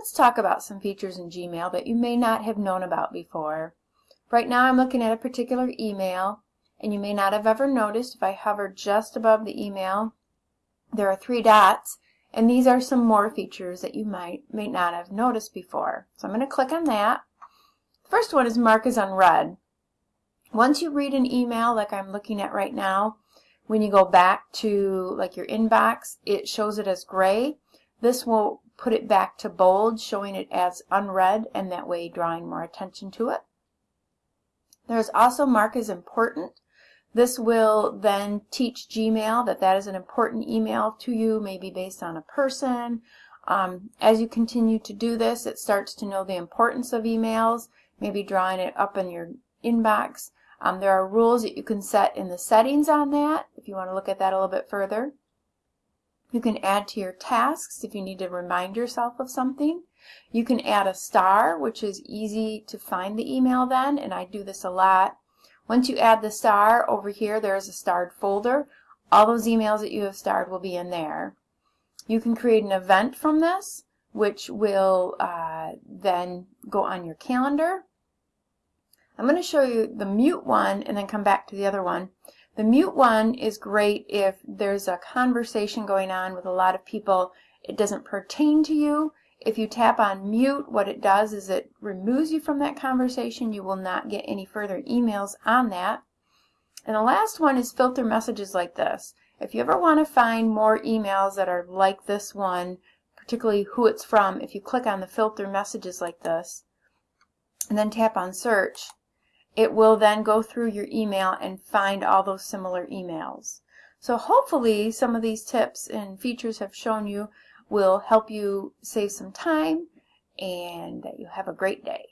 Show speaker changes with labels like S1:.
S1: let's talk about some features in Gmail that you may not have known about before. Right now I'm looking at a particular email and you may not have ever noticed if I hover just above the email there are three dots and these are some more features that you might may not have noticed before. So I'm going to click on that. The First one is mark as unread. Once you read an email like I'm looking at right now, when you go back to like your inbox, it shows it as gray. This will put it back to bold, showing it as unread, and that way drawing more attention to it. There's also mark as important. This will then teach Gmail that that is an important email to you, maybe based on a person. Um, as you continue to do this, it starts to know the importance of emails, maybe drawing it up in your inbox. Um, there are rules that you can set in the settings on that if you want to look at that a little bit further. You can add to your tasks if you need to remind yourself of something. You can add a star, which is easy to find the email then, and I do this a lot. Once you add the star, over here there is a starred folder. All those emails that you have starred will be in there. You can create an event from this, which will uh, then go on your calendar. I'm going to show you the mute one and then come back to the other one. The mute one is great if there's a conversation going on with a lot of people. It doesn't pertain to you. If you tap on mute, what it does is it removes you from that conversation. You will not get any further emails on that. And the last one is filter messages like this. If you ever want to find more emails that are like this one, particularly who it's from, if you click on the filter messages like this, and then tap on search, it will then go through your email and find all those similar emails. So hopefully some of these tips and features have shown you will help you save some time and that you have a great day.